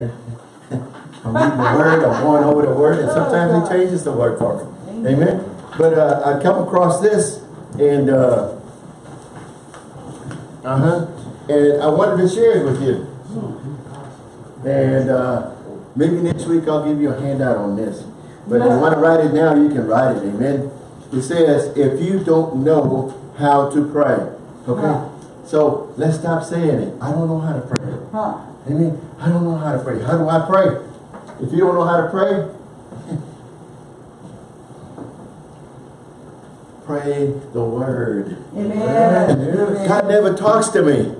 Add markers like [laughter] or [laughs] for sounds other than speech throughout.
I'm reading the word, I'm going over the word, and sometimes he changes the word for me. Amen. But uh, I come across this and uh, uh-huh. And I wanted to share it with you. And uh, maybe next week I'll give you a handout on this. But if you want to write it now, you can write it. Amen. It says, if you don't know how to pray. Okay? So let's stop saying it. I don't know how to pray. Huh. Amen. I don't know how to pray. How do I pray? If you don't know how to pray, [laughs] pray the word. Amen. God never talks to me.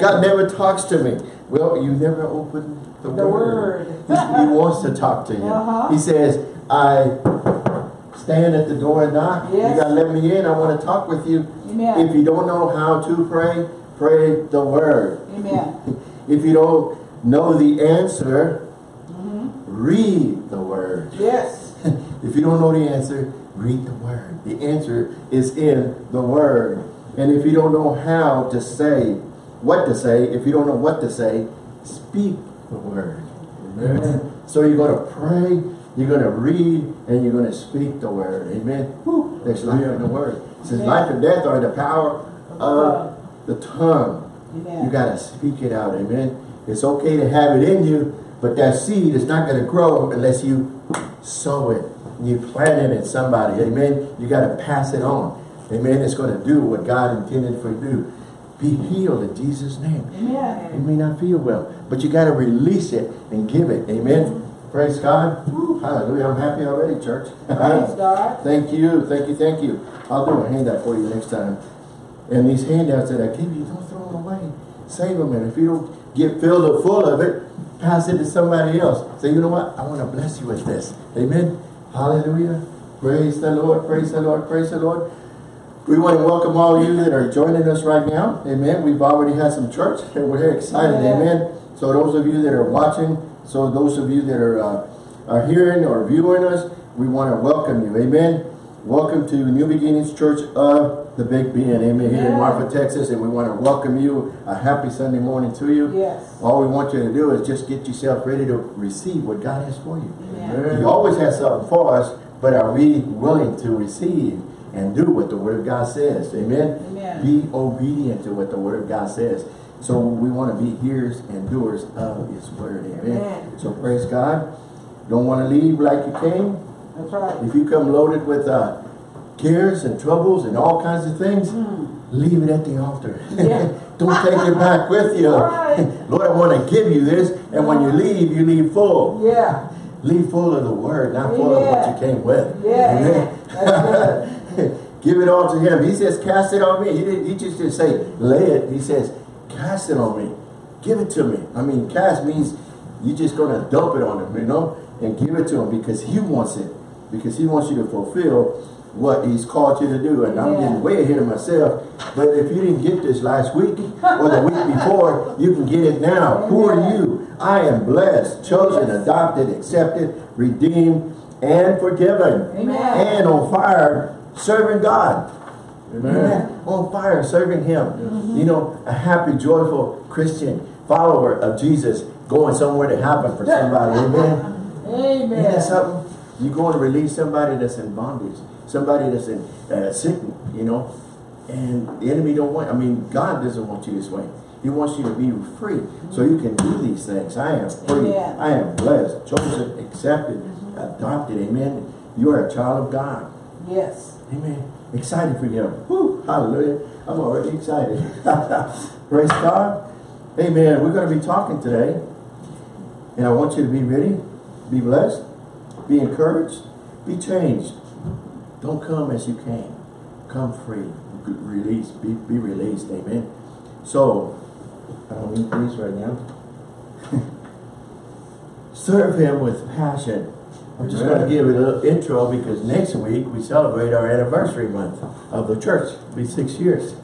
God never talks to me. Well, you never open the, The word. word. He, he wants to talk to you. Uh-huh. He says, I stand at the door and knock. Yes. You got to let me in. I want to talk with you. Amen. If you don't know how to pray, pray the word. Amen. [laughs] If you don't know the answer, Mm-hmm. read the word. Yes. [laughs] if you don't know the answer, read the word. The answer is in the word. And if you don't know how to say, what to say, if you don't know what to say, speak the word. Amen. So you're going to pray, you're going to read, and you're going to speak the word. Amen. Whew, there's life in the word. It says life and death are in the power of the tongue. Amen. You got to speak it out. Amen. It's okay to have it in you, but that seed is not going to grow unless you sow it. You plant it in somebody. Amen. You got to pass it on. Amen. It's going to do what God intended for you to do. Be healed in Jesus' name. Amen. You may not feel well, but you got to release it and give it. Amen. Praise God. Woo, hallelujah. I'm happy already, church. Praise God. [laughs] Thank you, thank you, thank you. I'll do a handout for you next time. And these handouts that I give you, don't throw them away. Save them, and if you don't get filled up full of it, pass it to somebody else. Say, you know what? I want to bless you with this. Amen. Hallelujah. Praise the Lord, praise the Lord, praise the Lord. We want to welcome all you that are joining us right now. Amen. We've already had some church, [laughs] and we're here excited. Yeah. Amen. So those of you that are watching, so those of you that are uh, are hearing or viewing us, we want to welcome you. Amen. Welcome to New Beginnings Church of the Big Bend Amen Here in Marfa, Texas, and we want to welcome you. A happy Sunday morning to you. Yes. All we want you to do is just get yourself ready to receive what God has for you. Amen. He always has something for us, but are we willing to receive and do what the Word of God says? Amen? Amen. Be obedient to what the Word of God says. So we want to be hearers and doers of His Word. Amen? Amen. So praise God. Don't want to leave like you came. That's right. If you come loaded with uh, cares and troubles and all kinds of things, leave it at the altar. [laughs] Yeah. Don't take it back with you. [laughs] Right. Lord, I want to give you this. And when you leave, you leave full. Yeah. Leave full of the word, not full of what you came with. Yeah. Amen. [laughs] Give it all to him. He says, cast it on me. He, didn't, he just didn't say, lay it. He says, cast it on me. Give it to me. I mean, cast means you're just going to dump it on him, you know, and give it to him because he wants it. Because he wants you to fulfill what he's called you to do. And I'm Yeah. getting way ahead of myself. But if you didn't get this last week or the week before, you can get it now. Who are you? I am blessed, chosen, Yes. adopted, accepted, redeemed, and forgiven. Amen. And on fire, serving God. Amen. On fire, serving Him. Mm-hmm. You know, a happy, joyful Christian follower of Jesus going somewhere to happen for somebody. Amen. Amen. Isn't that something? You're going to release somebody that's in bondage, somebody that's in uh, sick, you know, and the enemy don't want, I mean, God doesn't want you this way. He wants you to be free so you can do these things. I am free. I am blessed, chosen, accepted, adopted. Amen. You are a child of God. Yes. Amen. Excited for him. Whew, hallelujah. I'm already excited. [laughs] Praise God. Amen. We're going to be talking today. And I want you to be ready, be blessed, be encouraged, be changed. Don't come as you came. Come free. Release. Be, be released. Amen. So, I don't need these right now. [laughs] Serve him with passion. I'm just going to give it a little intro because next week we celebrate our anniversary month of the church. It'll be six years.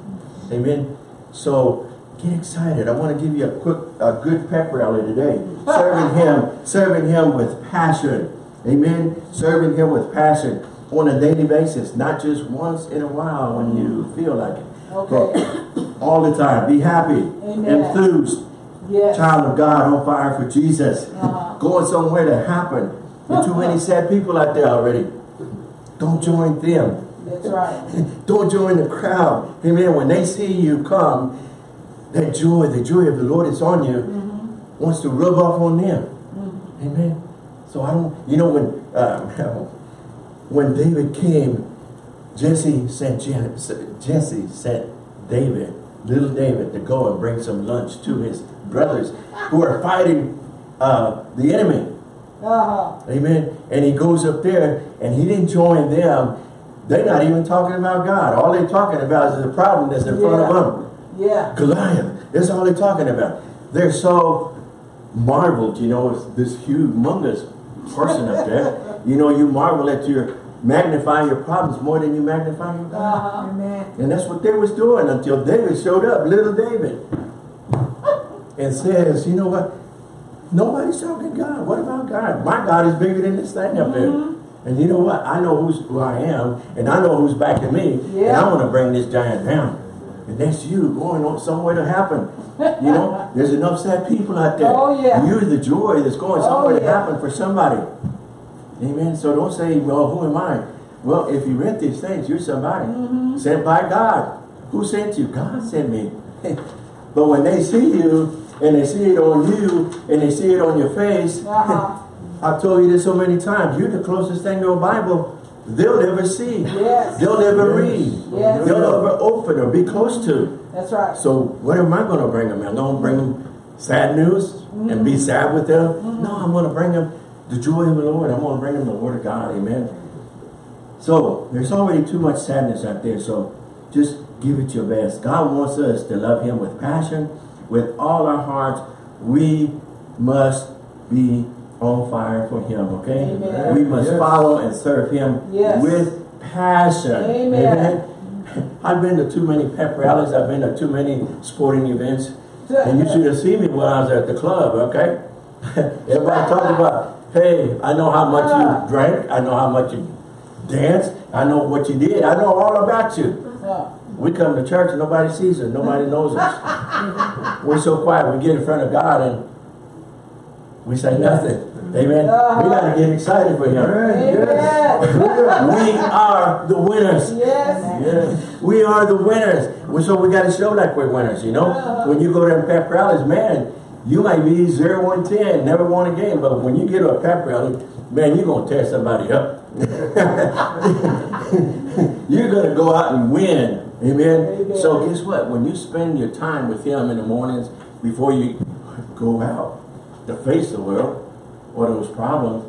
Amen. So get excited. I want to give you a quick, a good pep rally today. [laughs] serving him, serving him with passion. Amen. Serving him with passion on a daily basis, not just once in a while when you feel like it. Okay. But all the time. Be happy, Amen. enthused, Yes. Child of God on fire for Jesus. Uh-huh. Going somewhere to happen. There's too many sad people out there already. Don't join them. That's right. [laughs] Don't join the crowd. Amen. When they see you come, that joy, the joy of the Lord is on you, Mm-hmm. wants to rub off on them. Amen. So I don't, you know, when uh, [laughs] when David came, Jesse sent Jesse sent David, little David, to go and bring some lunch to his brothers who are fighting uh, the enemy. Uh-huh. Amen. And he goes up there and he didn't join them. They're not even talking about God. All they're talking about is the problem that's in front of them. Yeah. Goliath. That's all they're talking about. They're so marveled, you know, with this humongous person up there. [laughs] You know, you marvel at your magnify your problems more than you magnify your God. Uh-huh. Amen. And that's what they was doing until David showed up, little David. And says, you know what? Nobody's talking God. What about God? My God is bigger than this thing up there. And you know what? I know who's who I am, and I know who's back backing me, and Yeah. I want to bring this giant down. And that's you going on somewhere to happen. You know, [laughs] there's enough sad people out there. Oh, yeah. You're the joy that's going Oh, somewhere to happen for somebody. Amen. So don't say, well, who am I? Well, if you read these things, you're somebody. Mm-hmm. Sent by God. Who sent you? God sent me. [laughs] but when they see you, and they see it on you, and they see it on your face, Uh-huh. [laughs] I've told you this so many times, you're the closest thing to a Bible they'll never see. Yes. They'll never read. Yes. They'll never open or be close to. That's right. So what am I going to bring them? I'm going to bring them sad news and be sad with them? No, I'm going to bring them the joy of the Lord. I'm going to bring them the word of God. Amen. So there's already too much sadness out there. So just give it your best. God wants us to love him with passion, with all our hearts. We must be on fire for him, okay? Amen. We must Yes. follow and serve him Yes. with passion. Amen. [laughs] I've been to too many pep rallies. I've been to too many sporting events. And you should have seen me when I was at the club, okay? [laughs] Everybody talking about, hey, I know how much Ah. you drank. I know how much you danced. I know what you did. I know all about you. Uh, We come to church and nobody sees us. Nobody knows us. [laughs] We're so quiet. We get in front of God and we say nothing. Amen. We got to get excited for Him. Amen. We are the winners. Yes. Yes. We are the winners. We- So we got to show like we're winners, you know? When you go to pep rallies, man, you might be 0 1 10, never won a game, but when you get to a pep rally, man, you're going to tear somebody up. [laughs] you're going to go out and win. Amen? Amen. So guess what? When you spend your time with Him in the mornings before you go out to face the world or those problems,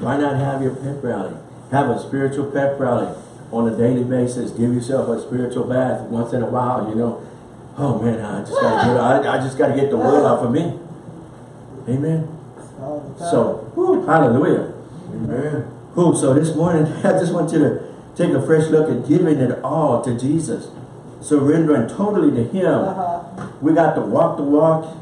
why not have your pep rally? Have a spiritual pep rally on a daily basis. Give yourself a spiritual bath once in a while, you know. Oh man, I just gotta get I, I just gotta get the word off of me. Amen. All the time. So whew, hallelujah. Amen. Who so this morning [laughs] I just want you to take a fresh look at giving it all to Jesus. Surrendering totally to Him. Uh-huh. We got to walk the walk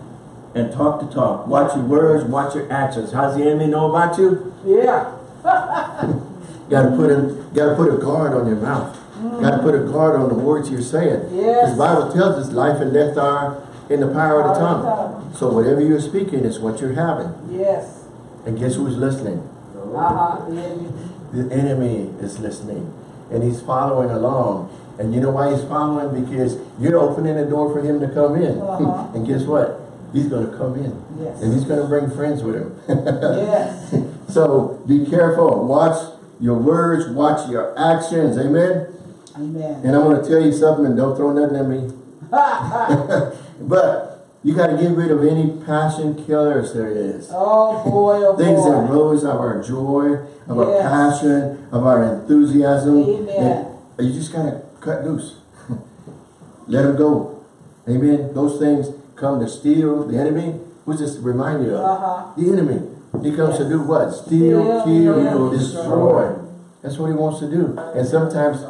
and talk the talk. Watch your words, watch your actions. How's the enemy know about you? Yeah. [laughs] Got to put a got to put a guard on your mouth. Got to put a guard on the words you're saying. Yes. The Bible tells us life and death are in the power of the Power of the tongue. So whatever you're speaking is what you're having. Yes. And guess who's listening? Uh-huh. The enemy. The enemy is listening, and he's following along. And you know why he's following? Because you're opening the door for him to come in. Uh-huh. [laughs] and guess what? He's going to come in, Yes. and he's going to bring friends with him. Yes. [laughs] So be careful. Watch your words. Watch your actions. Amen. Amen. And I'm going to tell you something, and don't throw nothing at me. [laughs] but you got to get rid of any passion killers there is. Oh boy, oh Things that boy. rose of our joy, of our passion, of our enthusiasm. Amen. You just got to cut loose. [laughs] Let them go. Amen. Those things come to steal the enemy. Who's this remind you of? Uh-huh. The enemy. He comes to do what? Steal, Steal, kill, destroy. That's what he wants to do. And sometimes,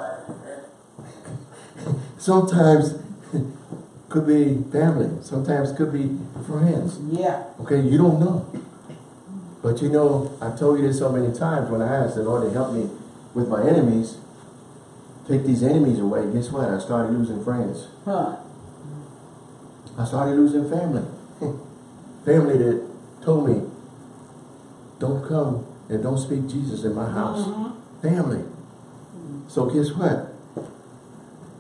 sometimes [laughs] could be family. Sometimes could be friends. Yeah. Okay, you don't know. But you know, I've told you this so many times when I asked the Lord to help me with my enemies, take these enemies away. Guess what? I started losing friends. Huh. I started losing family. [laughs] family that told me, don't come and don't speak Jesus in my house. Mm-hmm. Family. So guess what?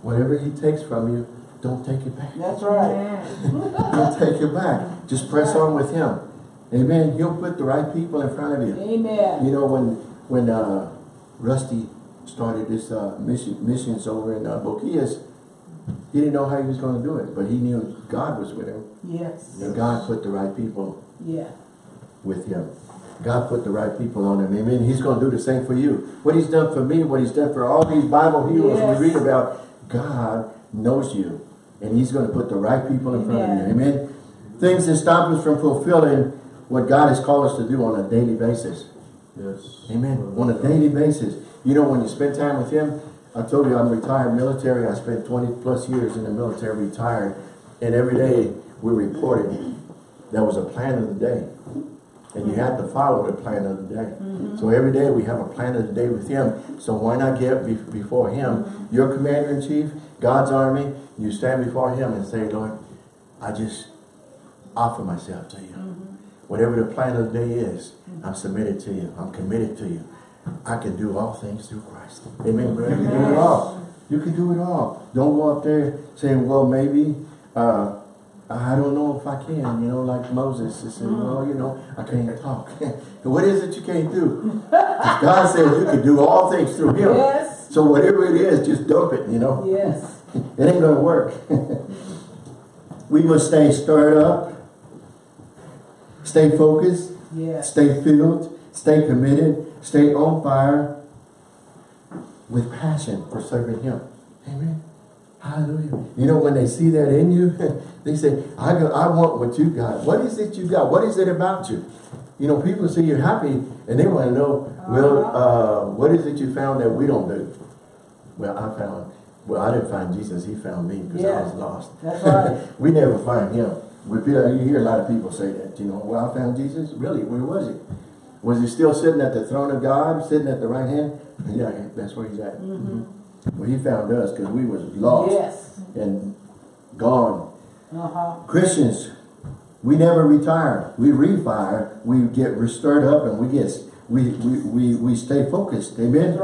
Whatever he takes from you, don't take it back. That's right. Don't take it back. Just press on with him. Amen. He'll put the right people in front of you. Amen. You know, when when uh, Rusty started this uh, mission missions over in uh, Boquillas, he didn't know how he was going to do it, but he knew God was with him. Yes. And God put the right people Yeah. with him. God put the right people on him. Amen. He's going to do the same for you. What he's done for me, what he's done for all these Bible heroes Yes. we read about, God knows you. And he's going to put the right people in front of you. Amen. Things that stop us from fulfilling what God has called us to do on a daily basis. Yes. Amen. On a daily basis. You know, when you spend time with him, I told you I'm retired military. I spent 20 plus years in the military, retired. And every day we reported there was a plan of the day. And you have to follow the plan of the day. Mm-hmm. So every day we have a plan of the day with him. So why not get be before him, mm-hmm. your commander-in-chief, God's army, you stand before him and say, Lord, I just offer myself to you. Mm-hmm. Whatever the plan of the day is, I'm submitted to you. I'm committed to you. I can do all things through Christ. Amen. You can do it all. You can do it all. Don't go up there saying, well, maybe, uh, I don't know if I can, you know, like Moses. He said, well, you know, I can't talk. [laughs] what is it you can't do? God said you can do all things through him. Yes. So whatever it is, just dump it, you know. Yes. [laughs] It ain't gonna work. [laughs] we must stay stirred up, stay focused, Yes. stay filled, stay committed, stay on fire with passion for serving Him. Amen. Hallelujah. You know, when they see that in you, [laughs] they say, I, go, I want what you got. What is it you got? What is it about you? You know, people see you're happy and they want to know, well, uh-huh. uh, what is it you found that we don't do? Well, I found, well, I didn't find Jesus. He found me because I was lost. That's right. [laughs] we never find him. We feel, you hear a lot of people say that, you know, well, I found Jesus. Really, where was he? Was he still sitting at the throne of God, sitting at the right hand? Yeah, that's where he's at. Mm-hmm. Mm-hmm. Well, he found us because we was lost Yes. and gone. Uh-huh. Christians, we never retire. We refire. We get stirred up and we get we we we, we stay focused. Amen. That's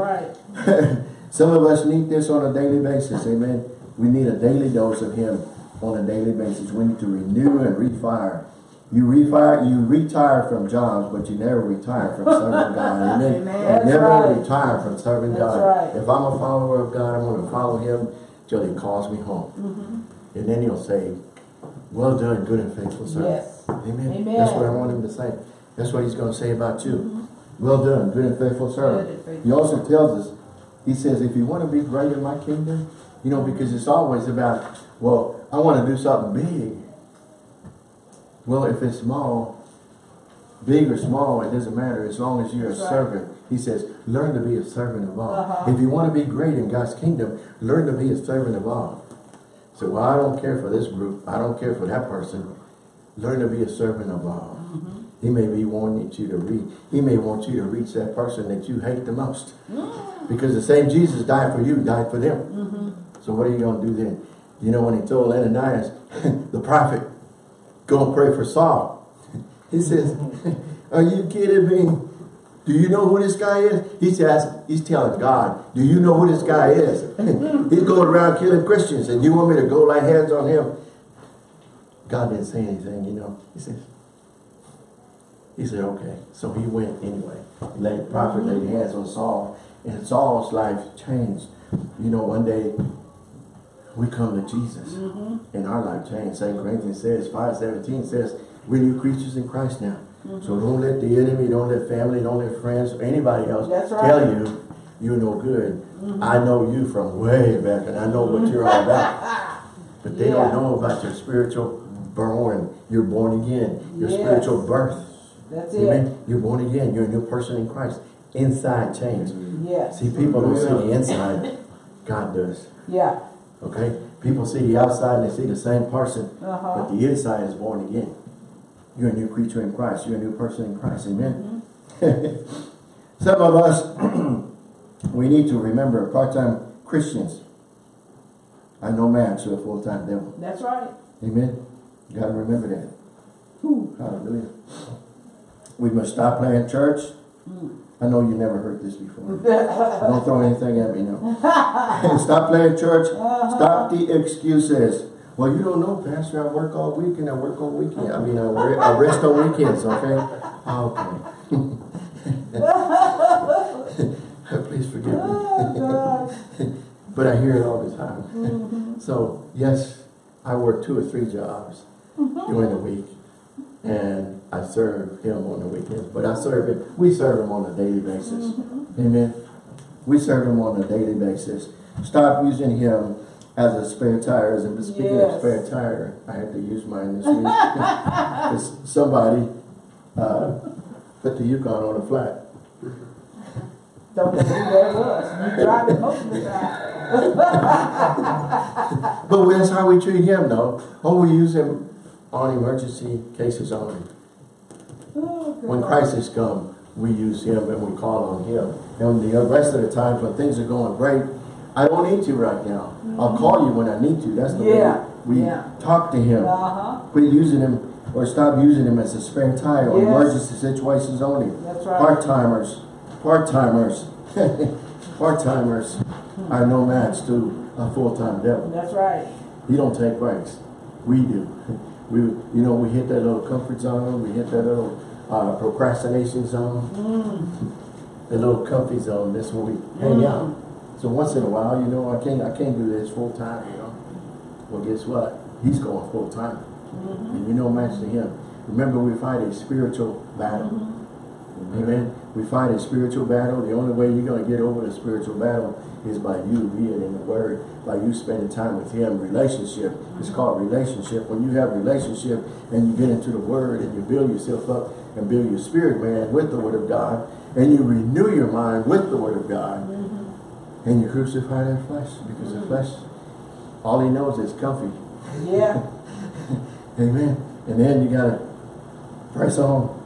right. [laughs] Some of us need this on a daily basis. Amen. We need a daily dose of Him on a daily basis. We need to renew and refire. You refire, you retire from jobs, but you never retire from serving [laughs] God. Amen. Amen. You never right. retire from serving That's God. right. If I'm a follower of God, I'm going to follow Him till He calls me home. Mm-hmm. And then He'll say, well done, good and faithful servant. Yes. Amen. Amen. That's what I want him to say. That's what he's going to say about you. Well done, good and faithful servant. Good and faithful. He also tells us, he says, if you want to be great in my kingdom, you know, because it's always about, well, I want to do something big. Well, if it's small, big or small, it doesn't matter as long as you're That's a right. servant. He says, learn to be a servant of all. Uh-huh. If you want to be great in God's kingdom, learn to be a servant of all. So, well, I don't care for this group. I don't care for that person. Learn to be a servant of all. Mm-hmm. He may be wanting you to reach. He may want you to reach that person that you hate the most. Mm. Because the same Jesus died for you, died for them. Mm-hmm. So what are you going to do then? You know when he told Ananias, [laughs] the prophet, go and pray for Saul. He mm-hmm. says, are you kidding me? Do you know who this guy is? He says, he's telling God, do you know who this guy is? Mm-hmm. he's going around killing Christians and you want me to go lay hands on him? God didn't say anything, you know. He says, he said, okay. So he went anyway. Laid the prophet laid mm-hmm. hands on Saul, and Saul's life changed. You know, one day we come to Jesus, mm-hmm. and our life changed. St. Corinthians says, 5.17 says, we're new creatures in Christ now. Mm-hmm. So don't let the enemy, don't let family, don't let friends, or anybody else That's right. tell you you're no good. Mm-hmm. I know you from way back, and I know what you're all about. [laughs] But they don't know about your spiritual born. You're born again. Your Yes. spiritual birth. That's it. Amen. You're born again. You're a new person in Christ. Inside change. Yes. See, people don't see the inside. God does. Yeah. Okay? People see the outside and they see the same person. Uh-huh. But the inside is born again. You're a new creature in Christ. You're a new person in Christ. Amen. [laughs] Some of us, [clears throat] we need to remember part-time Christians are no match to a full-time devil. That's right. Amen. You got to remember that. Whew. Hallelujah. We must stop playing church. I know you never heard this before. Don't throw anything at me now. [laughs] stop playing church. Stop the excuses. Well, you don't know, Pastor. I work all weekend. I work on weekend. I mean, I, I rest on weekends. Okay. Ah, okay. [laughs] Please forgive me. [laughs] But I hear it all the time. Mm-hmm. So, yes, I work two or three jobs mm-hmm. during the week. And I serve him on the weekends. But I serve him, we serve him on a daily basis. Amen. We serve him on a daily basis. Stop using him as a spare tire. As a, speaking of spare tire, I had to use mine this week. [laughs] 'Cause somebody uh, put the Yukon on a flat. Don't believe that was. You drive it most of the time. [laughs] But that's how we treat him, though. Oh, we use him on emergency cases only. When God. crisis come, we use him and we call on him. And the rest of the times when things are going great, I don't need you right now. I'll call you when I need you. That's the Yeah, way we yeah. talk to him. Uh-huh. Quit using him or stop using him as a spare tire or emergency situations only. That's right. Part-timers, part-timers, [laughs] part-timers are no match to a full-time devil. That's right. He don't take breaks. We do. [laughs] We, you know, we hit that little comfort zone. We hit that little uh, procrastination zone. Mm. The little comfy zone. That's where we hang mm. out. So once in a while, you know, I can't, I can't do this full time. You know. Well, guess what? He's going full time, mm-hmm. and you know, match to him. Remember, we fight a spiritual battle. Mm-hmm. Amen. We fight a spiritual battle. The only way you're going to get over the spiritual battle is by you being in the Word, by you spending time with Him. Relationship. It's mm-hmm. called relationship. When you have relationship and you get into the Word and you build yourself up and build your spirit man with the Word of God, and you renew your mind with the Word of God, and you crucify that flesh because the flesh, all he knows is comfy. Yeah. [laughs] Amen. And then you gotta press on.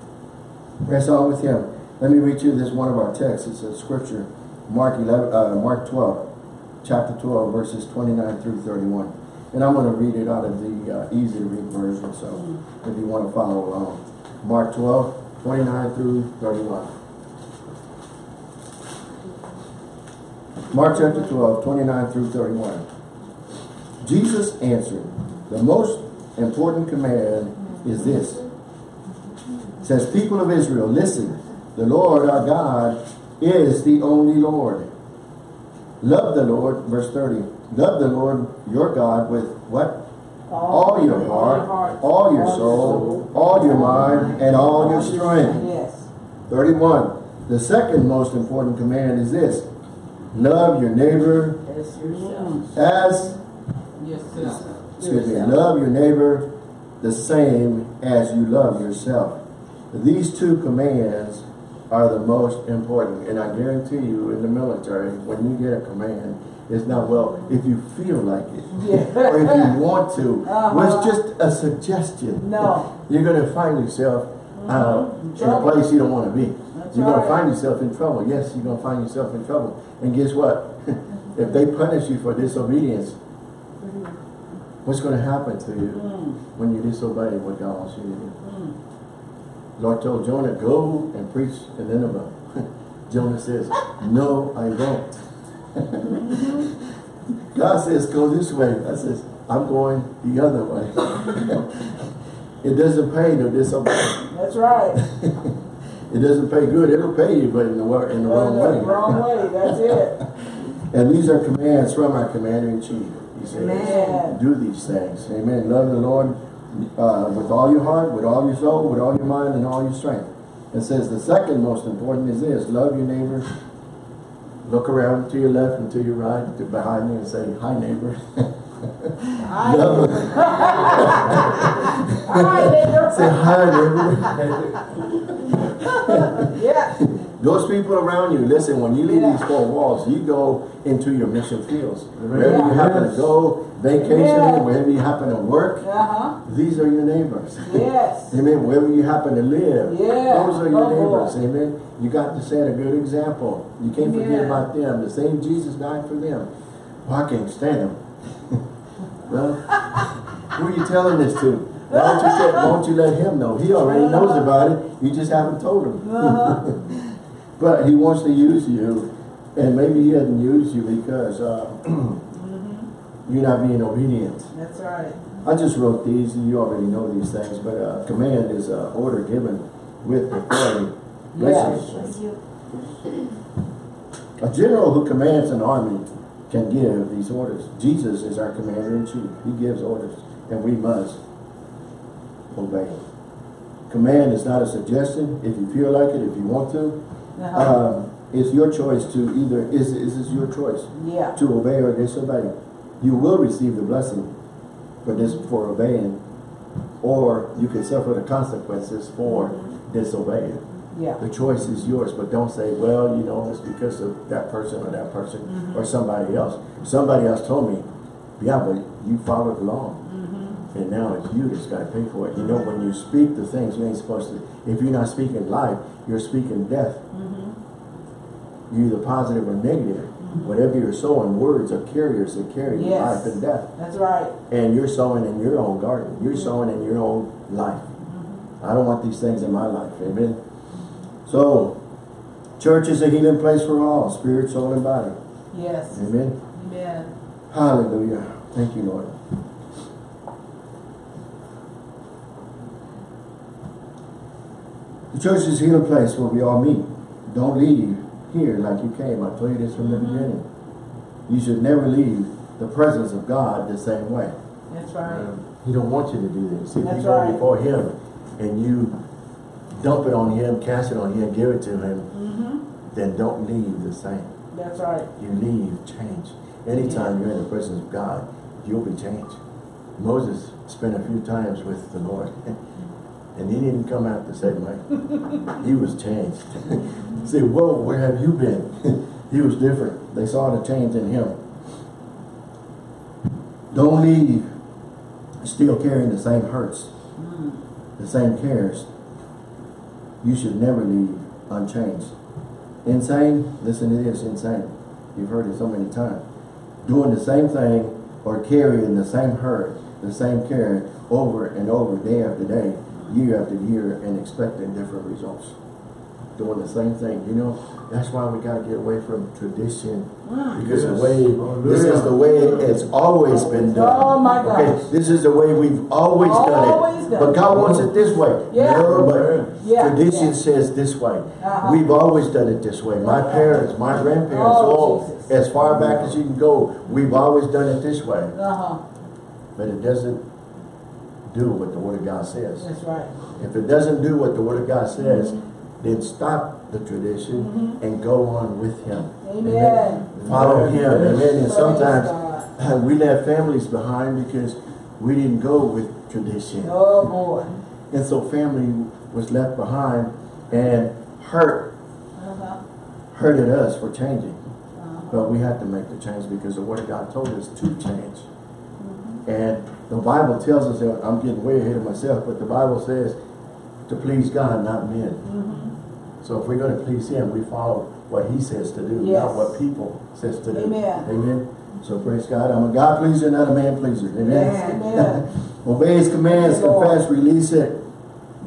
Press on with him. Let me read you this one of our texts. It's a scripture. Mark 11, uh, Mark 12, chapter 12, verses 29 through 31. And I'm going to read it out of the uh, easy to read version, so if you want to follow along. Mark 12, 29 through 31. Mark chapter 12, 29 through 31. Jesus answered, the most important command is this. It says, people of Israel, listen, the Lord our God is the only Lord. Love the Lord, verse 30. Love the Lord your God with what? All your heart, all your soul, all your mind, and all your strength. Yes. 31. The second most important command is this. Love your neighbor As yourself. as Yes, excuse me, love your neighbor the same as you love yourself. These two commands are the most important. And I guarantee you in the military, when you get a command, it's not, well, if you feel like it, Yeah. [laughs] or if you want to, Uh-huh. well, it's just a suggestion. No. [laughs] You're going to find yourself uh, Mhm. in a place you don't want to be. That's you're going right. to find yourself in trouble. Yes, you're going to find yourself in trouble. And guess what? [laughs] if they punish you for disobedience, what's going to happen to you Mm. when you disobey what God wants you to do? Mm. Lord told Jonah, go and preach in Nineveh. Jonah says, no, I won't. God says, go this way. I says, I'm going the other way. [laughs] it doesn't pay to disobey. That's right. [laughs] It doesn't pay good. It'll pay you, but in the, wor- in the wrong way. Wrong way. That's it. [laughs] And these are commands from our commander-in-chief. He says, Amen. do these things. Amen. Love the Lord uh, with all your heart, with all your soul, with all your mind, and all your strength. It says the second most important is this. Love your neighbor. Look around to your left and to your right, to behind me and say, hi neighbor. I, Love- I, neighbor. say hi neighbor. [laughs] Yeah. Those people around you, listen, when you leave Yeah. these four walls, you go into your mission fields. Wherever Yeah. you happen to go, vacationing, Yeah. wherever you happen to work, Uh-huh. these are your neighbors. Yes. [laughs] Amen. Wherever you happen to live, Yeah. those are your Oh, boy. neighbors. Amen. You got to set a good example. You can't forget about them. The same Jesus died for them. Well, I can't stand them. [laughs] well, who are you telling this to? Why don't you, why don't you let him know? He already knows about it. You just haven't told him. Uh-huh. [laughs] but he wants to use you, and maybe he doesn't use you because uh, [clears throat] Mm-hmm. you're not being obedient. That's right. I just wrote these, and you already know these things, but uh, command is uh, order given with authority. Yes. A general who commands an army can give these orders. Jesus is our commander-in-chief. He gives orders, and we must obey. Command is not a suggestion. If you feel like it, if you want to, Uh-huh. um, it's your choice to either, is, is this your choice? yeah. to obey or disobey. You will receive the blessing for this for obeying, or you can suffer the consequences for disobeying. Yeah. The choice is yours, but don't say, well, you know, it's because of that person or that person Mm-hmm. or somebody else. Somebody else told me, yeah, but you followed along. And now it's you that's got to pay for it. You know, when you speak the things you ain't supposed to, if you're not speaking life, you're speaking death. Mm-hmm. You're either positive or negative. Whatever you're sowing, words are carriers that carry Yes. life and death. That's right. And you're sowing in your own garden. You're sowing in your own life. I don't want these things in my life. Amen. So, church is a healing place for all, spirit, soul, and body. Yes. Amen. Amen. Hallelujah. Thank you, Lord. The church is here a place where we all meet. Don't leave here like you came. I told you this from the beginning. You should never leave the presence of God the same way. That's right. He don't want you to do this. If That's you go right. before him and you dump it on him, cast it on him, give it to him, Mm-hmm. then don't leave the same. That's right. You leave change. Anytime you're in the presence of God, you'll be changed. Moses spent a few times with the Lord. [laughs] And he didn't come out the same way. he was changed. [laughs] Say, whoa, where have you been? [laughs] he was different. They saw the change in him. Don't leave still carrying the same hurts, Mm. the same cares. You should never leave unchanged. Insane? Listen to this, insane. You've heard it so many times. Doing the same thing or carrying the same hurt, the same care over and over, day after day, year after year, and expecting different results. Doing the same thing. You know, that's why we got to get away from tradition. Because the Yes. way, this is the way it's always been done. Oh, my gosh. Okay, this is the way we've always done Always it. done But. God wants it this way. Yeah. No, but Yeah, tradition yeah. says this way. Uh-huh. We've always done it this way. My parents, my grandparents, Oh, all Jesus. as far back as you can go, we've always done it this way. Uh-huh. But it doesn't do what the Word of God says. That's right. If it doesn't do what the Word of God says, Mm-hmm. then stop the tradition and go on with Him. Amen. Follow Him. Amen. And Praise sometimes God. we left families behind because we didn't go with tradition. Oh, boy. And so family was left behind and hurt, Uh-huh. hurted us for changing. Uh-huh. But we had to make the change because the Word of God told us to change. Mm-hmm. And the Bible tells us that I'm getting way ahead of myself, but the Bible says to please God, not men. Mm-hmm. So if we're going to please Him, we follow what He says to do, Yes. not what people says to do. Amen. Amen. So praise God. I'm a God pleaser, not a man pleaser. Amen. [laughs] Amen. Obey His commands, confess, release it.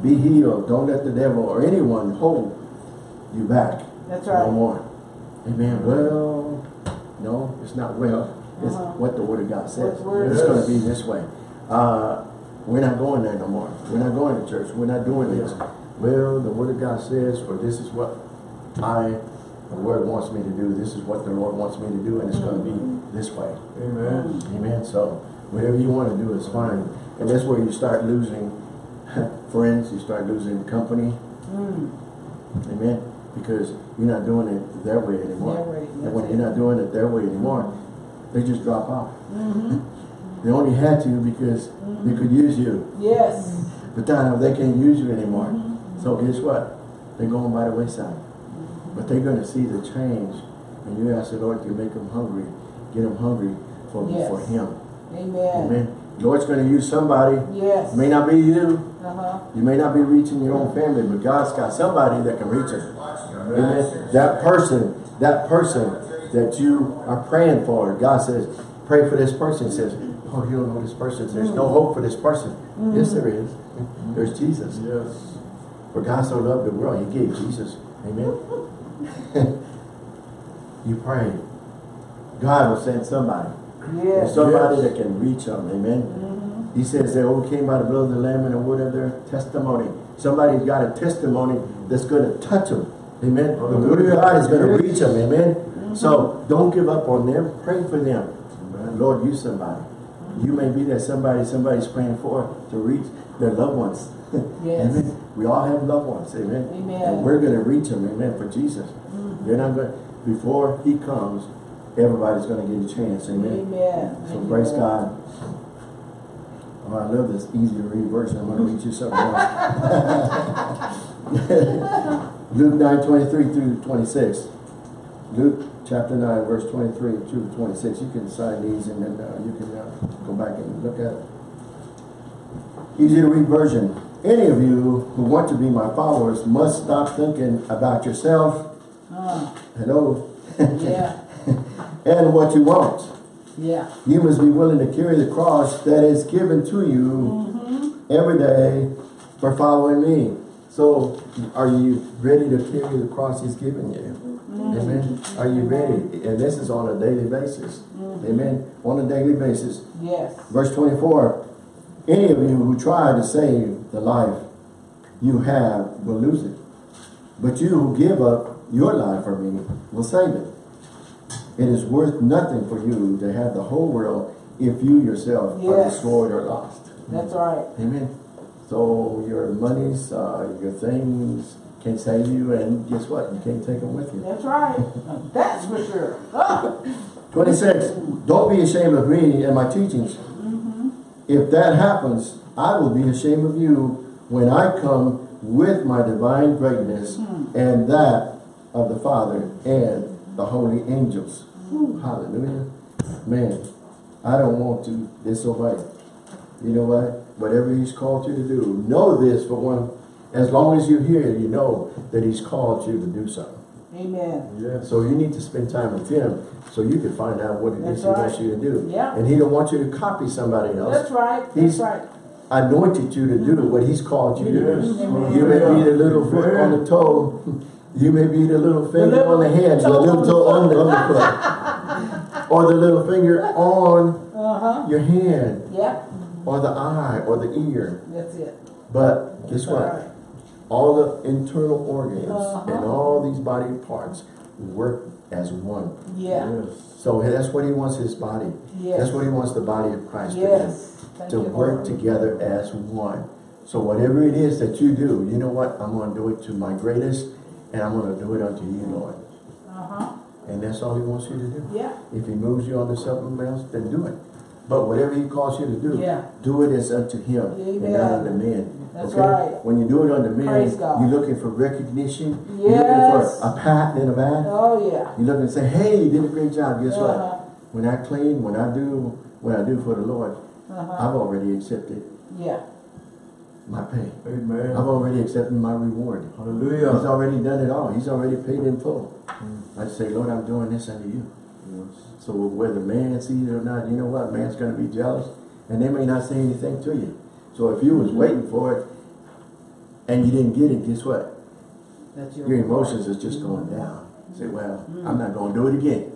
Be healed. Don't let the devil or anyone hold you back. That's right. No more. Amen. Well, no, it's not well. It's Uh-huh. what the Word of God says. The It's going to be this way. Uh, we're not going there no more. We're not going to church. We're not doing this. Well, the Word of God says, or this is what I, the Word wants me to do. This is what the Lord wants me to do, and it's going to be this way. Amen. Amen. So whatever you want to do is fine. And that's where you start losing [laughs] friends. You start losing company. Mm. Amen. Because you're not doing it their way anymore. Their way, and when you're not doing it their way anymore, they just drop off. Mm-hmm. They only had to because they could use you. Yes. But now they can't use you anymore. Mm-hmm. So guess what? They're going by the wayside. But they're going to see the change. And you ask the Lord to make them hungry. Get them hungry for, Yes. for Him. Amen. Amen. Lord's going to use somebody. Yes. It may not be you. Uh-huh. You may not be reaching your own family, but God's got somebody that can reach them. Amen. That person, that person that you are praying for, God says, pray for this person. He says, oh, you don't know this person. There's no mm. hope for this person. Yes, mm. there is. There's Jesus. Yes. For God so loved the world, he gave Jesus. Amen. [laughs] you pray. God will send somebody. Yes. Somebody Yes. that can reach them. Amen. Mm-hmm. He says they overcame by the blood of the Lamb and the word of their testimony. Somebody's got a testimony that's going to touch them. Amen. Oh, the word of God is going to reach them. Amen. So don't give up on them. Pray for them. Lord, use somebody. You may be that somebody somebody's praying for to reach their loved ones. [laughs] Yes. Amen. We all have loved ones. Amen. Amen. And we're going to reach them. Amen. For Jesus. Mm-hmm. They're not going before he comes, everybody's going to get a chance. Amen. Amen. So you, praise God. Oh, I love this easy to read verse. I'm going to read you something else. [laughs] [laughs] Luke 9, 23 through 26. Luke chapter 9, verse 23 through 26. You can sign these and then uh, you can uh, go back and look at it. Easy to read version. Any of you who want to be my followers must stop thinking about yourself. Uh, Hello. yeah, [laughs] and what you want. yeah. You must be willing to carry the cross that is given to you every day for following me. So, are you ready to carry the cross he's given you? Amen. Are you ready? And this is on a daily basis. Amen. On a daily basis. Yes. Verse 24. Any of you who try to save the life you have will lose it. But you who give up your life for me will save it. It is worth nothing for you to have the whole world if you yourself are destroyed or lost. That's right. Amen. So your monies, uh, your things can save you, and guess what? You can't take them with you. That's right. That's for sure. Ah, [laughs] 26. Don't be ashamed of me and my teachings. If that happens, I will be ashamed of you when I come with my divine greatness and that of the Father and the holy angels. Hallelujah. Man, I don't want to disobey. You know what? Whatever he's called you to do, know this for one. As long as you hear it, you know that he's called you to do something. Amen. Yes. So you need to spend time with him so you can find out what it is That's he wants you to do. Yeah. And he don't want you to copy somebody else. That's right. That's He's- right. Anointed you to do what he's called you to Yes. do. Amen. You may be the little foot on the toe. [laughs] You may be the little finger little on the hand, the little toe on the, on the foot. [laughs] Or the little finger on Uh-huh. your hand, Yeah. or the eye, or the ear. That's it. But guess That's what? Right. All the internal organs Uh-huh. and all these body parts work as one. Yeah. Yes. So that's what he wants his body. Yes. That's what he wants the body of Christ Yes. to Thank do. To you, work Lord. together as one. So whatever it is that you do, you know what? I'm going to do it to my greatest and I'm going to do it unto you, Lord. Uh-huh. And that's all he wants you to do. Yeah. If he moves you on to something else, then do it. But whatever he calls you to do, Yeah. do it as unto him and not unto men. That's okay? right. When you do it unto men, Praise you're looking for recognition. You're Yes. looking for a pat in the back. Oh, yeah. You look and say, hey, you did a great job. Guess Uh-huh. what? When I clean, when I do what I do for the Lord, Uh-huh. I've already accepted Yeah. my pay. Amen. I've already accepted my reward. Hallelujah. He's already done it all. He's already paid in full. I say, Lord, I'm doing this unto you. Yes. So whether man sees it or not, you know what? Man's going to be jealous. And they may not say anything to you. So if you was waiting for it and you didn't get it, guess what? That's your, Your emotions is just going down. Say, well, mm-hmm. I'm not going to do it again.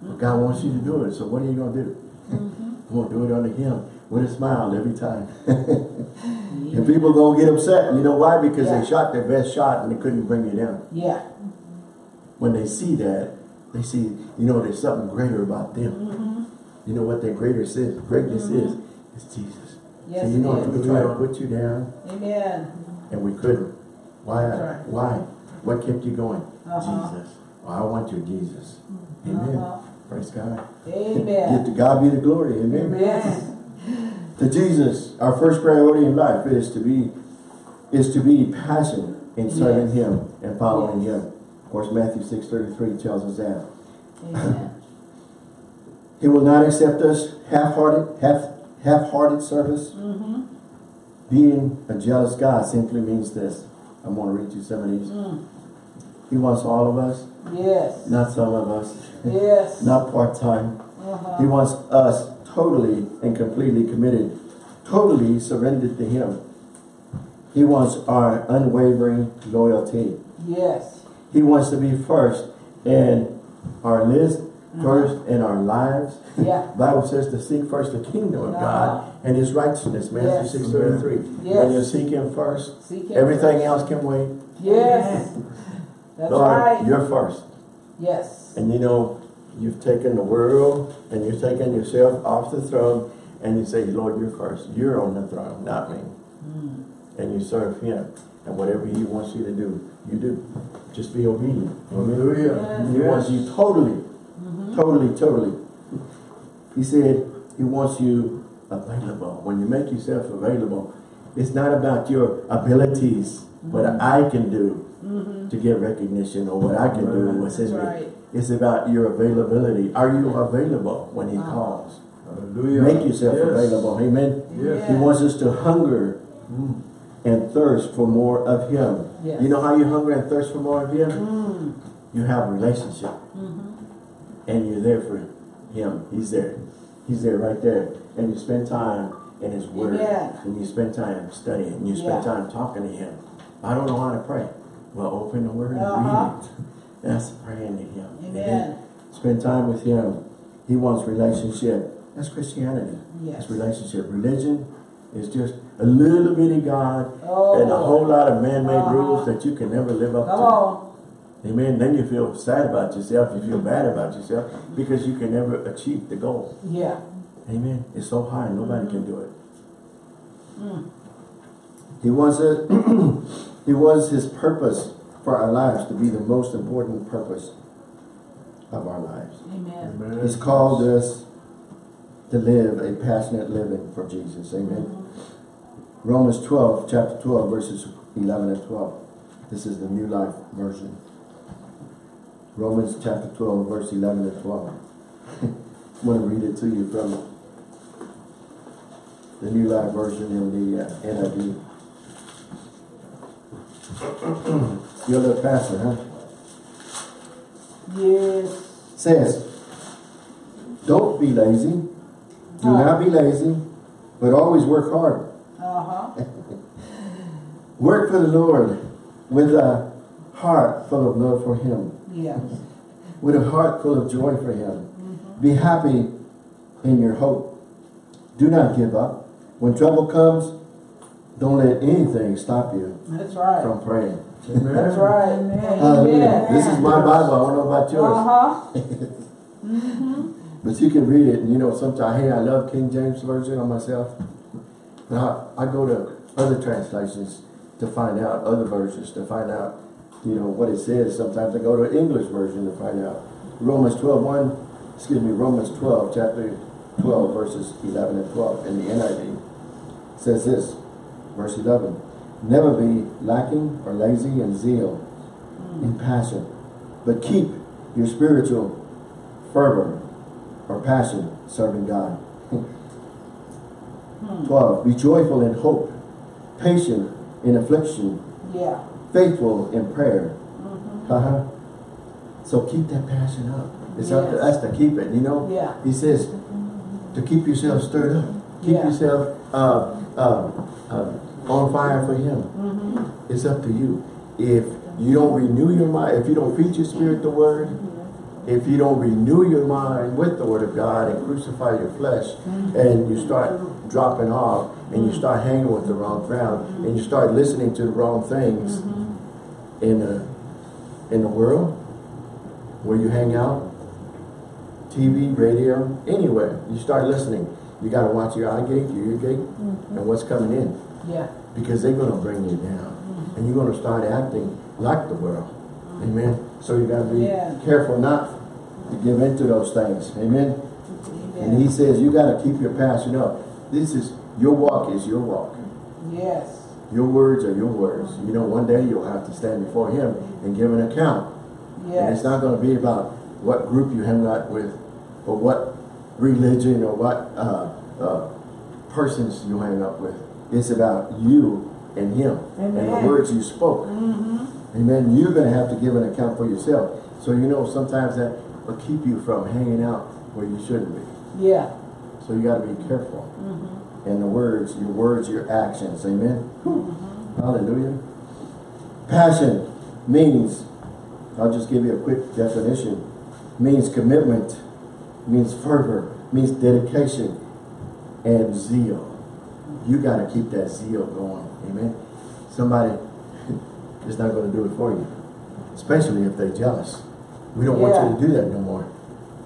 But mm-hmm. God wants you to do it. So what are you going to do? Mm-hmm. I'm going to do it unto him with a smile every time. [laughs] and people going to get upset. You know why? Because Yeah. they shot their best shot and they couldn't bring you down. Yeah. When they see that, they see, you know, there's something greater about them. You know what their greater is? Greatness is? It's Jesus. Yes, so you know, if is. we try to put you down Amen. and we couldn't, why? That's right. Why? What kept you going? Uh-huh. Jesus. Well, I want you, Jesus. Amen. Uh-huh. Praise God. Give Amen. to God be the glory. Amen. Yes. To Jesus, our first priority in life is to be is to be passionate in serving Yes. Him and following Yes. Him. Of course, Matthew six thirty three tells us that. Amen. [laughs] He will not accept us half-hearted, half half-hearted service. Mm-hmm. Being a jealous God simply means this. I'm going to read you some of these. Mm. He wants all of us, Yes. not some of us, Yes. [laughs] not part-time. He Uh-huh. wants us totally and completely committed, totally surrendered to him. He wants our unwavering loyalty. Yes. He wants to be first in our list, first in our lives. Yeah. [laughs] Bible says to seek first the kingdom of God and his righteousness. Matthew Yes. 6 33. Yes. When you seek him first, Seek him everything first. else can wait. Yes. [laughs] That's Lord, right. you're first. Yes. And you know, you've taken the world and you've taken yourself off the throne and you say, Lord, you're first. You're on the throne, not me. Mm. And you serve him. And whatever he wants you to do, you do. Just be obedient. Hallelujah. He wants you totally, totally, totally. He said he wants you available. When you make yourself available, it's not about your abilities, what I can do to get recognition or what I can do, what's in That's me. It's about your availability. Are you available when he Uh-huh. calls? Hallelujah. Make yourself Yes. available. Amen. Yes. He wants us to hunger Mm. and thirst for more of him. Yes. You know how you hunger and thirst for more of him? Mm. You have a relationship Mm-hmm. And you're there for him. He's there. He's there right there. And you spend time in his word. Amen. And you spend time studying. And you spend Yeah. time talking to him. I don't know how to pray. Well, open the word Uh-huh. and read it. [laughs] That's praying to him. Amen. Spend time with him. He wants relationship. That's Christianity. Yes. It's relationship. Religion is just a little bitty God Oh, and a whole lot of man-made Uh-huh. rules that you can never live up Come to. on. Amen. Then you feel sad about yourself. You feel bad about yourself because you can never achieve the goal. Yeah. Amen. It's so high, nobody can do it. Mm. He wants it. [clears throat] he wants his purpose for our lives to be the most important purpose of our lives. Amen. Amen. He's called us to live a passionate living for Jesus. Amen. Romans 12, chapter 12, verses 11 and 12. This is the New Life version. Romans chapter 12, verse 11 and 12. I'm going to read it to you from the New Life version in the uh, NIV. [clears throat] You're a little pastor, huh? Yes. says, don't be lazy. Do not be lazy, but always work hard. Uh-huh. [laughs] Work for the Lord with a heart full of love for Him, Yes. with a heart full of joy for Him. Be happy in your hope. Do not give up. When trouble comes, don't let anything stop you That's right. from praying. Amen. That's right. Amen. [laughs] Hallelujah. This is my Bible. I don't know about yours. Uh-huh. [laughs] But you can read it, and you know, sometimes, hey, I love King James Version on myself. But I, I go to other translations to find out, other versions to find out, you know, what it says. Sometimes I go to an English version to find out. Romans 12, 1, excuse me, Romans 12, chapter 12, verses 11 and 12 in the NIV says this, verse 11, Never be lacking or lazy in zeal, in passion, but keep your spiritual fervor or passion serving God. Hmm. 12. Be joyful in hope, patient in affliction, Yeah. Faithful in prayer. Uh-huh. So keep that passion up. It's up to us to keep it, you know? Yeah. He says to keep yourself stirred up. Keep Yeah. yourself uh, uh, uh, on fire for Him. Mm-hmm. It's up to you. If you don't renew your mind, if you don't feed your spirit the word, if you don't renew your mind with the word of God and crucify your flesh, and you start dropping off, and you start hanging with the wrong crowd, and you start listening to the wrong things in the in the world where you hang out, TV, radio, anywhere, you start listening. You got to watch your eye gate, your ear gate, mm-hmm. and what's coming in. Yeah. because they're going to bring you down mm-hmm. and you're going to start acting like the world. Mm-hmm. Amen? So you got to be Yeah. careful not to give into those things. Amen? And he says you got to keep your passion up. This is your walk is your walk. Yes. Your words are your words you know one day you'll have to stand before him and give an account and it's not going to be about what group you hang out with or what religion or what uh, uh, persons you hang up with. It's about you and him and the words you spoke. Mm-hmm. Amen. You're going to have to give an account for yourself. So you know sometimes that will keep you from hanging out where you shouldn't be. Yeah. So you gotta be careful. Mm-hmm. In the words, your words, your actions, amen? Hallelujah. Passion means, I'll just give you a quick definition, means commitment, means fervor, means dedication, and zeal. You gotta keep that zeal going, amen? Somebody [laughs] is not gonna do it for you, especially if they're jealous. We don't want you to do that no more.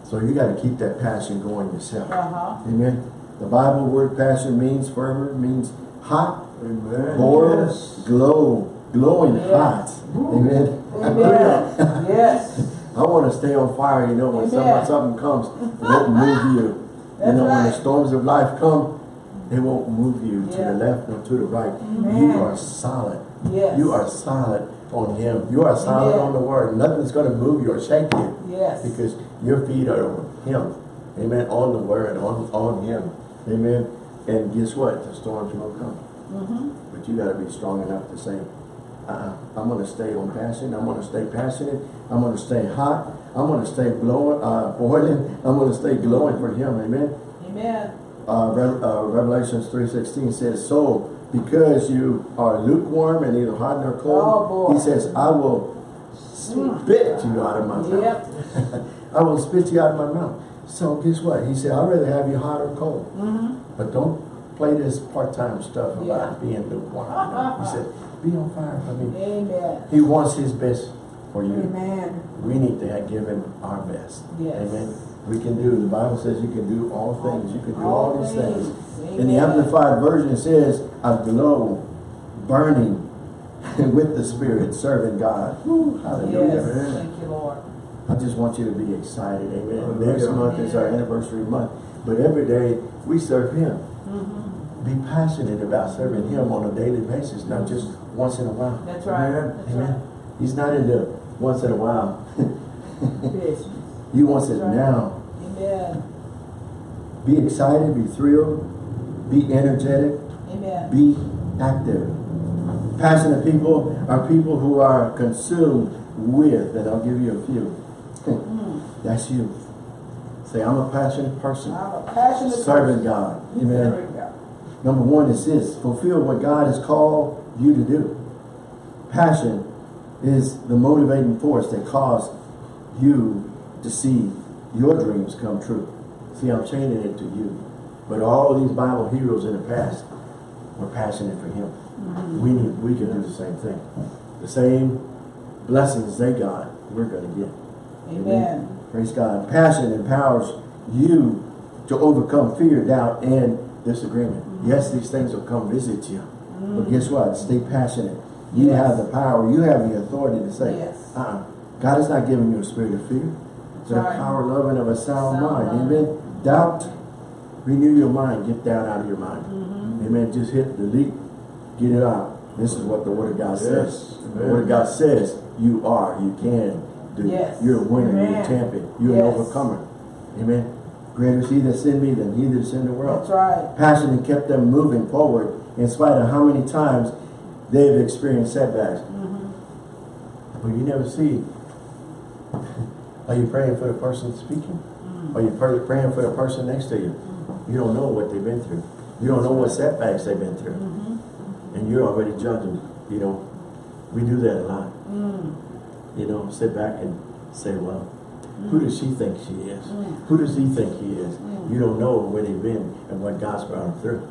So you gotta keep that passion going yourself. Uh-huh. Amen. The Bible word passion means fervor, means hot, Amen. boil, Yes. glow, glowing Yes. hot. Amen. Amen. Yes. [laughs] I want to stay on fire, you know, when Amen. something, comes, it won't move you. You know, when the storms of life come, they won't move you to the left or to the right. Amen. You are solid. Yes. You are solid on Him. You are solid Amen. on the Word. Nothing's going to move you or shake you Yes. because your feet are on Him. Amen. On the Word, on, on Him. Amen. And guess what? The storms will come. Mm-hmm. But you got to be strong enough to say, uh-uh, I'm going to stay on passion. I'm going to stay passionate. I'm going to stay hot. I'm going to stay blowing, uh, boiling. I'm going to stay glowing for Him. Amen. Amen. Uh, Re- uh, Revelations 3.16 says, So, because you are lukewarm and neither hot nor Oh, cold, boy. He says, [laughs] I will spit you out of my mouth. Yep. I will spit you out of my mouth. So guess what? He said, I'd rather have you hot or cold. Mm-hmm. But don't play this part-time stuff about Yeah. being lukewarm. you know. He said, be on fire for me. Amen. He wants his best for you. Amen. We need to have, give him our best. Yes. Amen. We can do, the Bible says you can do all things. You can do all, All these things. things. In the Amplified Version it says, a glow, burning [laughs] with the Spirit, serving God. Woo, hallelujah. Yes. Thank you, Lord. I just want you to be excited, amen. Hallelujah. Next month is our anniversary month, but every day we serve Him. Mm-hmm. Be passionate about serving Him on a daily basis, not just once in a while. That's right. Amen. That's Amen. He's not in into once in a while. right. [laughs] He wants it right. now. Amen. Be excited, be thrilled, be energetic, Amen. be active. Passionate people are people who are consumed with, and I'll give you a few. Mm. That's you. Say, I'm a passionate person. I'm a passionate Serving person. God. Amen. Serving God. Number one is this, fulfill what God has called you to do. Passion is the motivating force that causes you to see your dreams come true. See, I'm chaining it to you. But all these Bible heroes in the past were passionate for Him. We need, we can do the same thing. The same blessings they got, we're going to get. Amen. Praise God. Passion empowers you to overcome fear, doubt, and disagreement. Yes, these things will come visit you. But guess what? Stay passionate. You Yes. have the power. You have the authority to say, Yes. uh-uh. God is not giving you a spirit of fear. But a power, love, and of a sound, Sound mind. mind. Amen. Doubt, renew your mind. Get down out of your mind. Mm-hmm. Amen. Just hit delete. Get it out. This is what the Word of God says. Yes. The Word of God says you are, you can do. Yes. You're a winner. You're a champion. You're an overcomer. Amen. Greater is he that's in me than he that's in the world. That's right. Passion that kept them moving forward in spite of how many times they've experienced setbacks. Mm-hmm. But you never see. [laughs] Are you praying for the person speaking? Mm. Are you pray- praying for the person next to you? You don't know what they've been through. You don't know what setbacks they've been through. Mm-hmm. And you're already judging. You know, we do that a lot. Mm. You know, sit back and say, well, who does she think she is? Mm. Who does he think he is? Mm. You don't know where they've been and what God's brought them through.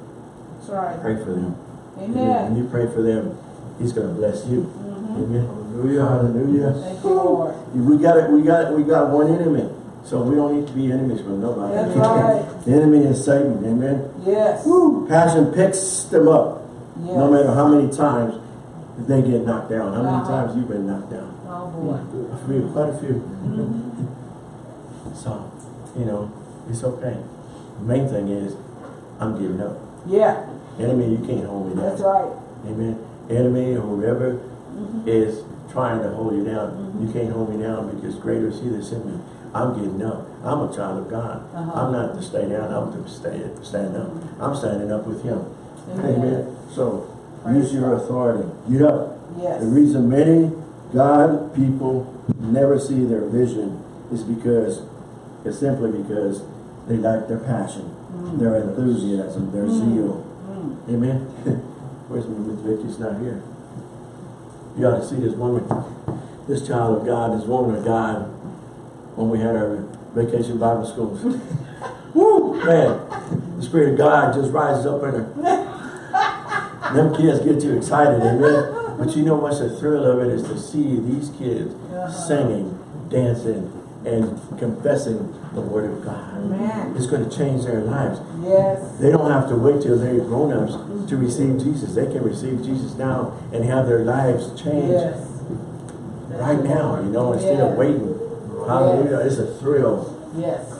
That's right. Pray for them. When Amen. you pray for them, he's going to bless you. Mhm. Amen. Hallelujah. Hallelujah. Thank you, Lord. We got it. We got it. we got one enemy, so we don't need to be enemies with nobody. That's [laughs] right. the enemy is Satan. Amen. Yes. Passion picks them up, Yes. no matter how many times they get knocked down. How many Uh-huh. times you've been knocked down? Oh boy. A few, quite a few. Mhm. So, you know, it's okay. The main thing is, I'm giving up. Yeah. Enemy, you can't hold me down. That's right. Amen. Enemy, or whoever Mhm. is trying to hold you down, Mhm. you can't hold me down because greater is he that's in me. I'm getting up. I'm a child of God. Uh-huh. I'm not to stay down. I'm to stay stand up. I'm standing up with him. Amen. Amen. So Praise use your authority. Get up. Yes. The reason many God people never see their vision is because it's simply because They lack their passion, mm. their enthusiasm, their mm. zeal. Mm. Amen. [laughs] Where's my Miss Vicky's not here? You ought to see this woman, this child of God, this woman of God, when we had our vacation Bible schools. [laughs] Woo, man, the Spirit of God just rises up in her. [laughs] Them kids get you excited, amen? But you know what's the thrill of it is to see these kids singing, dancing, and confessing the Word of God. Amen. It's going to change their lives. Yes. They don't have to wait till they're grown-ups to mm-hmm. receive Jesus. They can receive Jesus now and have their lives changed Yes. right now, you know, instead of waiting. Hallelujah. It's a thrill. Yes.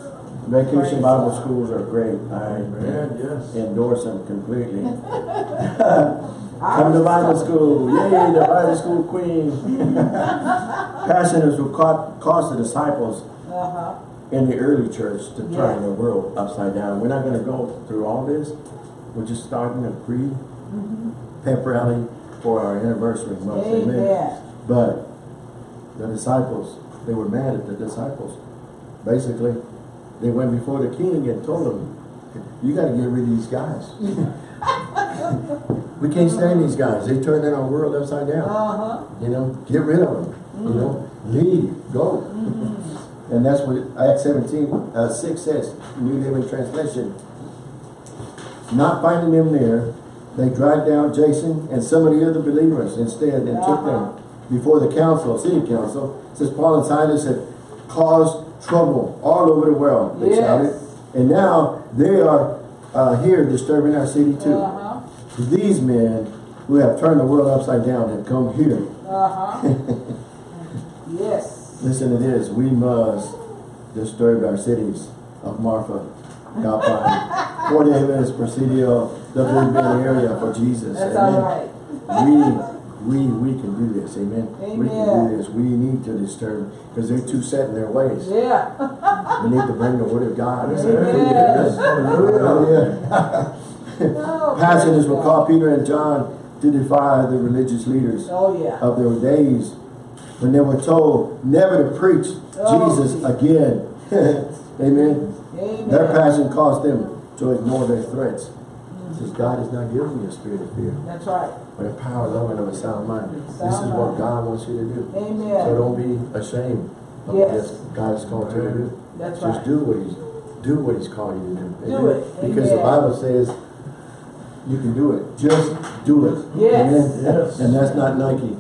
Vacation Bible schools are great. I Amen, yes. endorse them completely. [laughs] Come to Bible school. Yay, the Bible school queen. [laughs] Passion is what ca- caused the disciples Uh-huh. in the early church to turn Yeah. the world upside down. We're not going to go through all this. We're just starting a pre pep rally for our anniversary month. Amen. But the disciples, they were mad at the disciples. Basically, they went before the king and told him, you got to get rid of these guys. [laughs] [laughs] we can't stand these guys. They turned our world upside down. Uh-huh. You know, get rid of them. You know, leave, go. And that's what Acts 17, uh, 6 says, New Living Translation. Not finding them there, they dragged down Jason and some of the other believers instead and took them before the council, city council. It says Paul and Silas had caused trouble all over the world, they Yes. shouted. And now they are uh, here disturbing our city too. These men who have turned the world upside down have come here. Uh-huh. [laughs] yes. Listen to this. We must disturb our cities of Marfa, Gapai, Fort Davis, Presidio, the Big Bend area for Jesus. That's Amen. all right. We, we, we can do this. Amen. amen. We can do this. We need to disturb because they're too set in their ways. Yeah. We need to bring the word of God. [laughs] Amen. Hallelujah. Oh, passion is praise what caused Peter and John to defy the religious leaders Oh, yeah. of their days when they were told never to preach Oh, Jesus Jesus. again. [laughs] Amen. Amen. Their passion caused them to ignore their threats. It says God has not given you a spirit of fear, That's right. but a power, love, and of a sound mind. this Sound is what. God wants you to do. Amen. So don't be ashamed of Yes. what God has called you to do. That's Just right. do what He's do what He's called you to do. Do Amen? it. Because the Bible says you can do it. Just do it. Yes. Amen? Yes. And that's not Nike.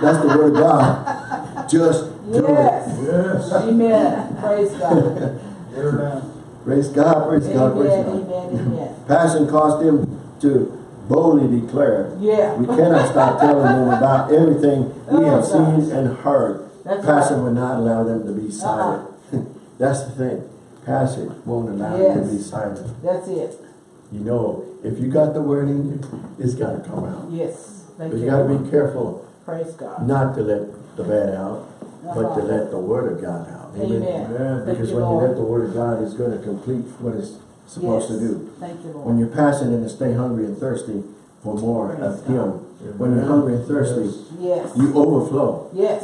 that's the word of God. Just do Yes. Yes. Amen. Praise God. Get her Praise God. Praise God. Praise Amen. God. Amen. Amen. Passion caused him to boldly declare. Yeah. We cannot stop telling them about everything we oh, have Oh, seen gosh. and heard. That's Passion right. will not allow them to be uh-uh. silent. [laughs] That's the thing. Passion won't allow them to Yes. be silent. That's it. You know, if you got the word in you, it's got to come out. Yes. Thank But you you. got to be careful Praise God. not to let the bad out, but to Uh-huh. let the word of God out. Amen. Amen. Thank Because you, when you let the word of God, it's going to complete what it's supposed to do. Thank you, Lord. When you're passionate and stay hungry and thirsty for more Praise of God. Him, when you're hungry and thirsty, Yes. you overflow. Yes.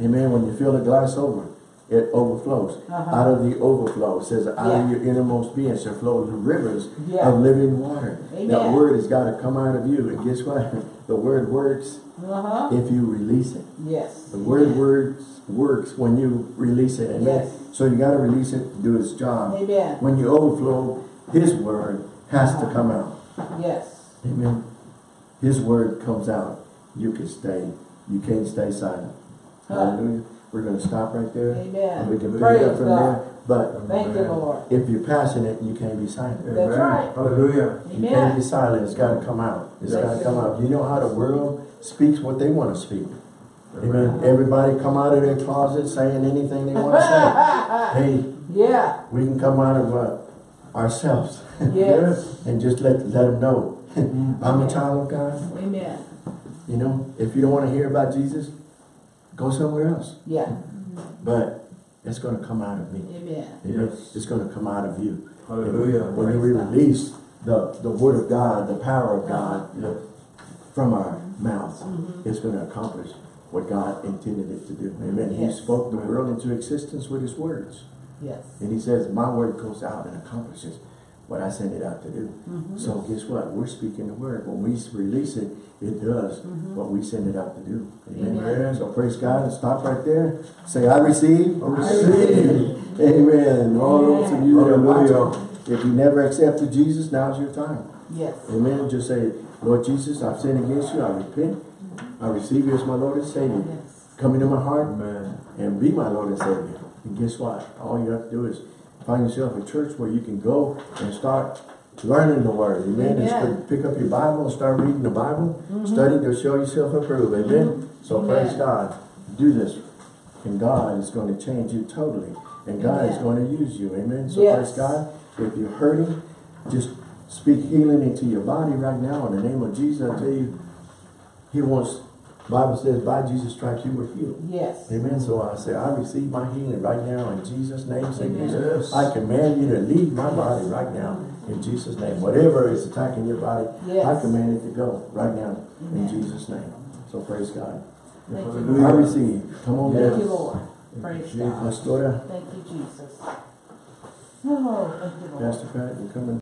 Amen. When you fill the glass over, it overflows. Uh-huh. Out of the overflow, it says, out Yeah. of your innermost being shall flow the rivers Yeah. of living water. That word has got to come out of you. And guess what? [laughs] The word works Uh-huh. if you release it. Yes. The word works works when you release it. Amen. Yes. So you got to release it to do its job. Amen. When you overflow, His word has to come out. Yes. Amen. His word comes out. You can stay. You can't stay silent. Huh. Hallelujah. We're going to stop right there. Amen. And we can pick it up from God. there. But Thank you, Lord. if you're passionate, you can't be silent. That's Amen. right. Hallelujah. You can't be silent. It's got to come out. It's Yes. got to come out. You know how the world speaks what they want to speak. Amen. Amen. Everybody come out of their closet saying anything they want to say. [laughs] hey, Yeah. we can come out of uh, ourselves [laughs] Yes. and just let let them know [laughs] I'm a child of God. Amen. You know, if you don't want to hear about Jesus, go somewhere else. Yeah. But it's going to come out of me. Amen. Amen. Yes. It's going to come out of you. Hallelujah. When we release the, the word of God, the power of God Yes. from our mouths, Mm-hmm. it's going to accomplish what God intended it to do. Amen. Yes. He spoke the world into existence with his words. Yes. And he says, my word goes out and accomplishes what I send it out to do. Mm-hmm. So guess what? We're speaking the word. When we release it, it does Mm-hmm. what we send it out to do. Amen. Amen. So praise God and stop right there. Say, I receive. I receive. Amen. All those of you that are watching, if you never accepted Jesus, now's your time. Yes. Amen. Just say, Lord Jesus, I've sinned against you. I repent. I receive you as my Lord and Savior. Yes. Come into my heart Amen. and be my Lord and Savior. And guess what? All you have to do is find yourself a church where you can go and start learning the Word. Amen. And Amen. st- pick up your Bible and start reading the Bible. Mm. Study to show yourself approved. Amen. So Mm-hmm. Amen. praise God. Do this. And God is going to change you totally. And God is going to use you. Amen. So Yes. praise God. If you're hurting, just speak healing into your body right now in the name of Jesus. I tell you, He wants, Bible says, by Jesus' stripes you were healed. Yes. Amen. So I say, I receive my healing right now in Jesus' name. Say, Amen. Jesus, I command you to leave my body right now in Jesus' name. Whatever is attacking your body, Yes. I command it to go right now in Jesus' name. So praise God. Thank you, Hallelujah. I receive. Come on, Yes. Thank you. Lord. Praise God. Pastora, Thank you, Jesus. Oh, thank you, Lord. Pastor Pat, you coming?